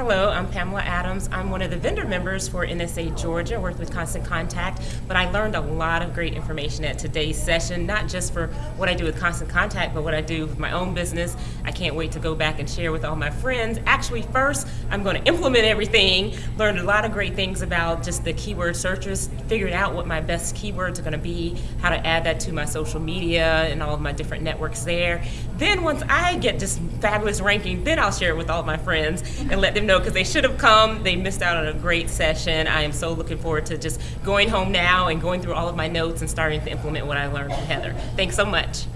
Hello, I'm Pamela Adams. I'm one of the vendor members for NSA Georgia, worked with Constant Contact, but I learned a lot of great information at today's session, not just for what I do with Constant Contact, but what I do with my own business. I can't wait to go back and share with all my friends. Actually, first, I'm going to implement everything, learned a lot of great things about just the keyword searches, figured out what my best keywords are going to be, how to add that to my social media and all of my different networks there. Then once I get this fabulous ranking, then I'll share it with all my friends and let them know because they should have come. They missed out on a great session. I am so looking forward to just going home now and going through all of my notes and starting to implement what I learned from Heather. Thanks so much.